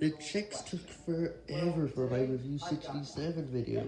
The checks took forever for my Review 67 video.